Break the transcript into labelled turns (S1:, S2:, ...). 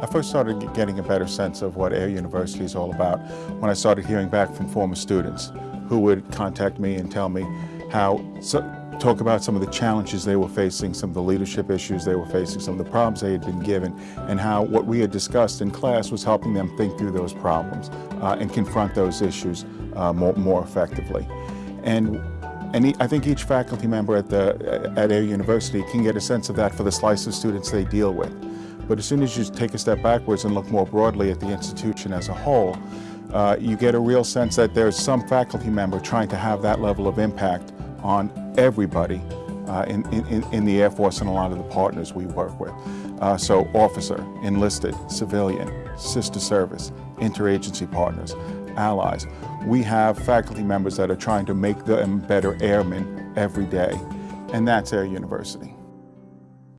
S1: I first started getting a better sense of what Air University is all about when I started hearing back from former students who would contact me and tell me how, so, talk about some of the challenges they were facing, some of the leadership issues they were facing, some of the problems they had been given, and how what we had discussed in class was helping them think through those problems uh, and confront those issues uh, more, more effectively. And and I think each faculty member at, the, at Air University can get a sense of that for the slice of students they deal with. But as soon as you take a step backwards and look more broadly at the institution as a whole, uh, you get a real sense that there's some faculty member trying to have that level of impact on everybody uh, in, in, in the Air Force and a lot of the partners we work with. Uh, so officer, enlisted, civilian, sister service, interagency partners, allies. We have faculty members that are trying to make them better airmen every day, and that's Air University.